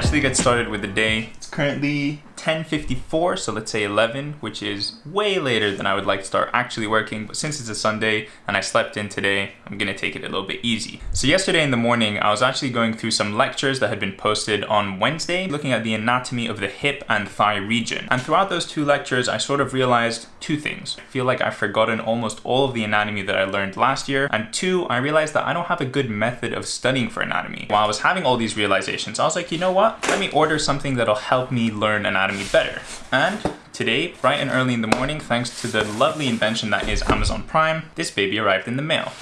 quickly get started with the day. It's currently 10.54, so let's say 11, which is way later than I would like to start actually working. But since it's a Sunday and I slept in today, I'm gonna take it a little bit easy. So yesterday in the morning, I was actually going through some lectures that had been posted on Wednesday, looking at the anatomy of the hip and thigh region. And throughout those two lectures, I sort of realized two things. I feel like I've forgotten almost all of the anatomy that I learned last year. And two, I realized that I don't have a good method of studying for anatomy. While I was having all these realizations, I was like, you know what? Let me order something that'll help me learn anatomy better. And today, bright and early in the morning, thanks to the lovely invention that is Amazon Prime, this baby arrived in the mail.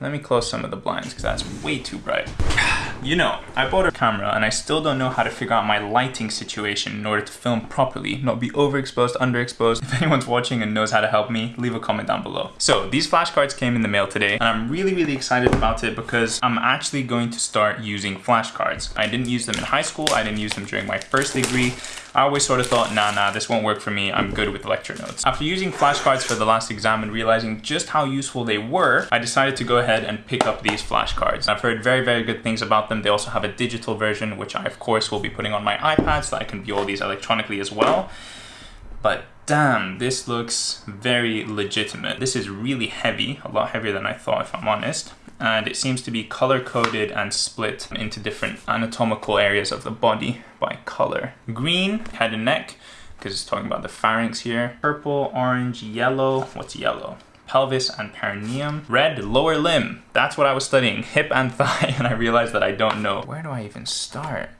Let me close some of the blinds because that's way too bright. You know, I bought a camera and I still don't know how to figure out my lighting situation in order to film properly, not be overexposed, underexposed. If anyone's watching and knows how to help me, leave a comment down below. So these flashcards came in the mail today and I'm really, really excited about it because I'm actually going to start using flashcards. I didn't use them in high school. I didn't use them during my first degree. I always sort of thought, nah, nah, this won't work for me. I'm good with lecture notes. After using flashcards for the last exam and realizing just how useful they were, I decided to go ahead and pick up these flashcards. I've heard very, very good things about them. They also have a digital version, which I, of course, will be putting on my iPad so I can view all these electronically as well. But damn, this looks very legitimate. This is really heavy, a lot heavier than I thought, if I'm honest and it seems to be color coded and split into different anatomical areas of the body by color. Green, head and neck, because it's talking about the pharynx here. Purple, orange, yellow, what's yellow? pelvis and perineum. Red, lower limb. That's what I was studying, hip and thigh, and I realized that I don't know. Where do I even start?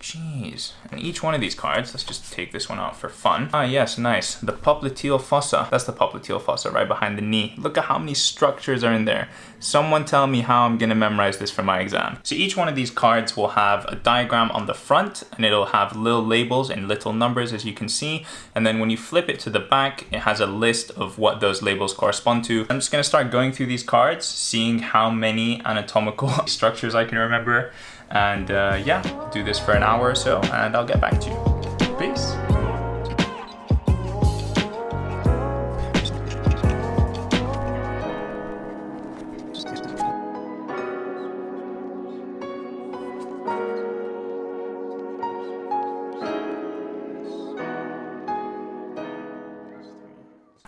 Jeez. And each one of these cards, let's just take this one out for fun. Ah, yes, nice. The popliteal fossa. That's the popliteal fossa right behind the knee. Look at how many structures are in there. Someone tell me how I'm gonna memorize this for my exam. So each one of these cards will have a diagram on the front and it'll have little labels and little numbers as you can see. And then when you flip it to the back, it has a list of what those labels correspond to. I'm just gonna start going through these cards, seeing how many anatomical structures I can remember and uh, yeah, do this for an hour or so and I'll get back to you. Peace.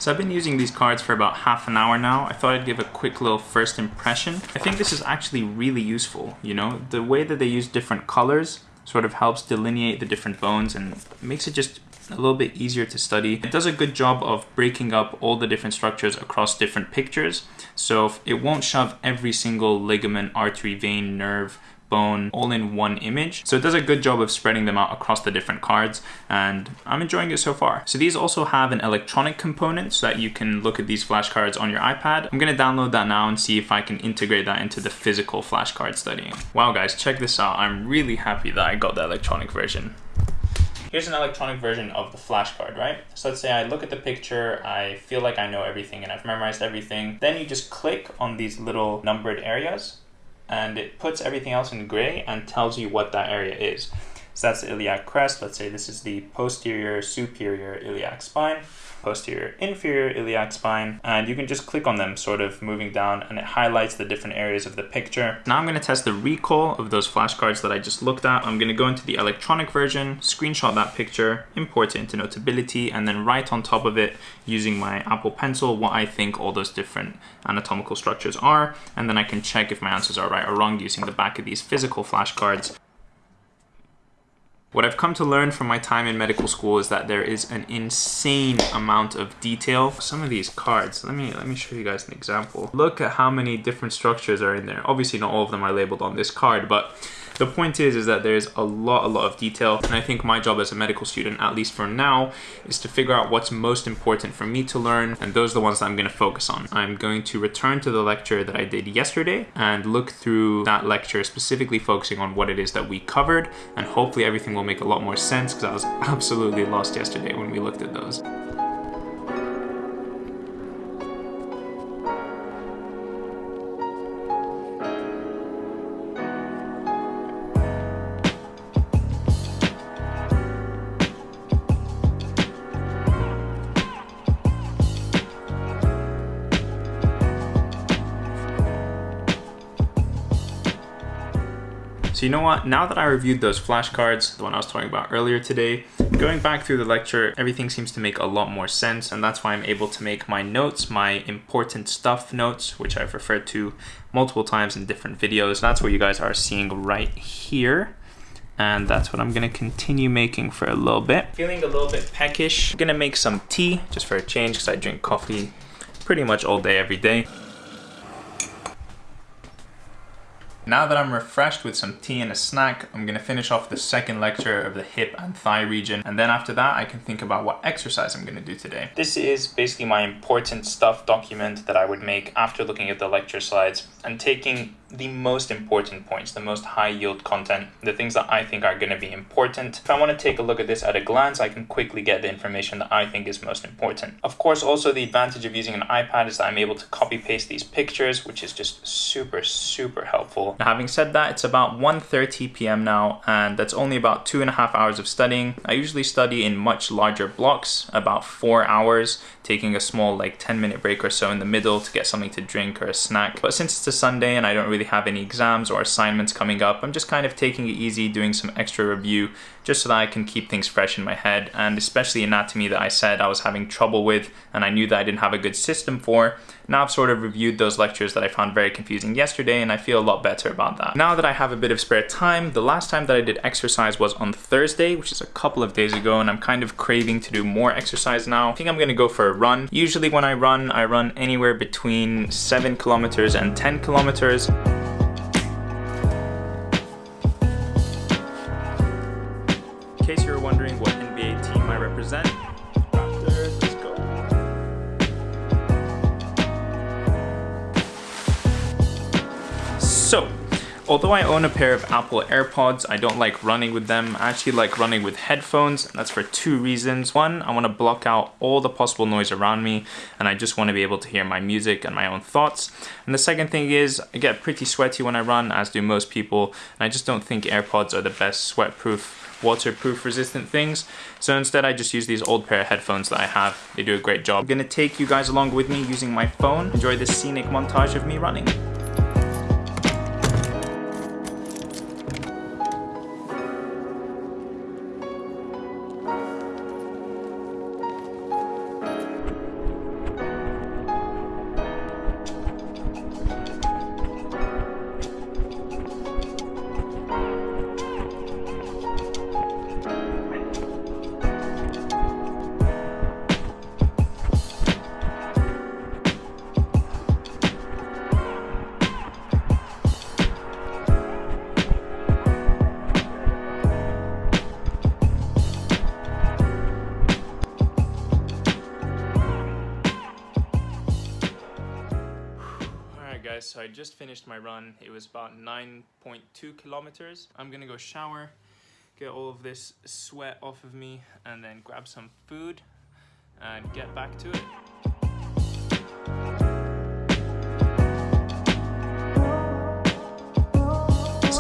So I've been using these cards for about half an hour now. I thought I'd give a quick little first impression. I think this is actually really useful, you know? The way that they use different colors sort of helps delineate the different bones and makes it just a little bit easier to study. It does a good job of breaking up all the different structures across different pictures. So it won't shove every single ligament, artery, vein, nerve, bone all in one image. So it does a good job of spreading them out across the different cards and I'm enjoying it so far. So these also have an electronic component so that you can look at these flashcards on your iPad. I'm gonna download that now and see if I can integrate that into the physical flashcard studying. Wow guys, check this out. I'm really happy that I got the electronic version. Here's an electronic version of the flashcard, right? So let's say I look at the picture, I feel like I know everything and I've memorized everything. Then you just click on these little numbered areas and it puts everything else in gray and tells you what that area is. So that's the iliac crest. Let's say this is the posterior superior iliac spine posterior inferior iliac spine and you can just click on them sort of moving down and it highlights the different areas of the picture. Now I'm going to test the recall of those flashcards that I just looked at. I'm going to go into the electronic version, screenshot that picture, import it into Notability and then write on top of it using my Apple Pencil what I think all those different anatomical structures are and then I can check if my answers are right or wrong using the back of these physical flashcards. What I've come to learn from my time in medical school is that there is an insane amount of detail. Some of these cards, let me let me show you guys an example. Look at how many different structures are in there. Obviously not all of them are labeled on this card, but the point is, is that there's a lot, a lot of detail. And I think my job as a medical student, at least for now, is to figure out what's most important for me to learn. And those are the ones that I'm going to focus on. I'm going to return to the lecture that I did yesterday and look through that lecture, specifically focusing on what it is that we covered. And hopefully everything will make a lot more sense because I was absolutely lost yesterday when we looked at those. So you know what, now that I reviewed those flashcards, the one I was talking about earlier today, going back through the lecture, everything seems to make a lot more sense and that's why I'm able to make my notes, my important stuff notes, which I've referred to multiple times in different videos. That's what you guys are seeing right here and that's what I'm gonna continue making for a little bit. Feeling a little bit peckish. I'm gonna make some tea just for a change because I drink coffee pretty much all day, every day. Now that I'm refreshed with some tea and a snack, I'm gonna finish off the second lecture of the hip and thigh region. And then after that, I can think about what exercise I'm gonna do today. This is basically my important stuff document that I would make after looking at the lecture slides and taking the most important points, the most high yield content, the things that I think are going to be important. If I want to take a look at this at a glance, I can quickly get the information that I think is most important. Of course, also the advantage of using an iPad is that I'm able to copy paste these pictures, which is just super, super helpful. Now, having said that, it's about 1.30 p.m. now, and that's only about two and a half hours of studying. I usually study in much larger blocks, about four hours, taking a small like 10 minute break or so in the middle to get something to drink or a snack. But since it's a Sunday and I don't really have any exams or assignments coming up, I'm just kind of taking it easy, doing some extra review just so that I can keep things fresh in my head. And especially anatomy that I said I was having trouble with and I knew that I didn't have a good system for. Now I've sort of reviewed those lectures that I found very confusing yesterday and I feel a lot better about that. Now that I have a bit of spare time, the last time that I did exercise was on Thursday, which is a couple of days ago, and I'm kind of craving to do more exercise now. I think I'm gonna go for a run. Usually when I run, I run anywhere between 7 kilometers and 10 kilometers. So, although I own a pair of Apple AirPods, I don't like running with them. I actually like running with headphones, and that's for two reasons. One, I want to block out all the possible noise around me, and I just want to be able to hear my music and my own thoughts. And the second thing is, I get pretty sweaty when I run, as do most people, and I just don't think AirPods are the best sweat-proof waterproof resistant things. So instead I just use these old pair of headphones that I have. They do a great job. I'm gonna take you guys along with me using my phone. Enjoy this scenic montage of me running. So I just finished my run. It was about 9.2 kilometers. I'm gonna go shower, get all of this sweat off of me, and then grab some food and get back to it.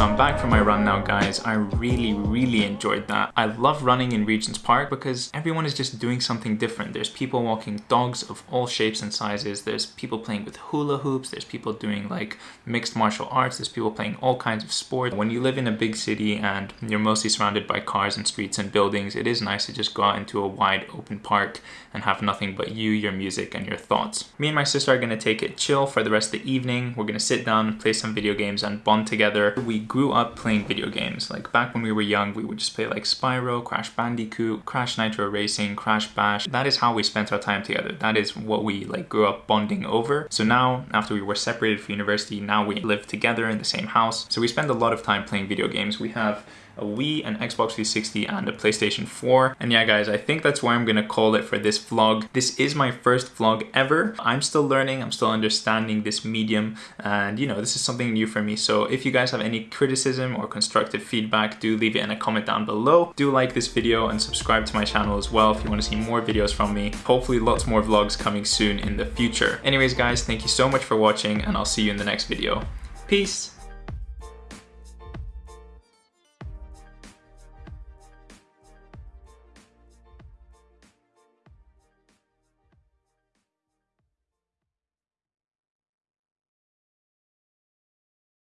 So I'm back from my run now guys. I really, really enjoyed that. I love running in Regent's Park because everyone is just doing something different. There's people walking dogs of all shapes and sizes. There's people playing with hula hoops. There's people doing like mixed martial arts. There's people playing all kinds of sports. When you live in a big city and you're mostly surrounded by cars and streets and buildings, it is nice to just go out into a wide open park and have nothing but you, your music, and your thoughts. Me and my sister are gonna take it chill for the rest of the evening. We're gonna sit down, and play some video games, and bond together. We grew up playing video games. Like back when we were young, we would just play like Spyro, Crash Bandicoot, Crash Nitro Racing, Crash Bash. That is how we spent our time together. That is what we like grew up bonding over. So now, after we were separated for university, now we live together in the same house. So we spend a lot of time playing video games. We have a Wii, an Xbox 360, and a PlayStation 4. And yeah, guys, I think that's why I'm gonna call it for this vlog. This is my first vlog ever. I'm still learning, I'm still understanding this medium, and you know, this is something new for me. So if you guys have any criticism or constructive feedback, do leave it in a comment down below. Do like this video and subscribe to my channel as well if you wanna see more videos from me. Hopefully lots more vlogs coming soon in the future. Anyways, guys, thank you so much for watching, and I'll see you in the next video. Peace!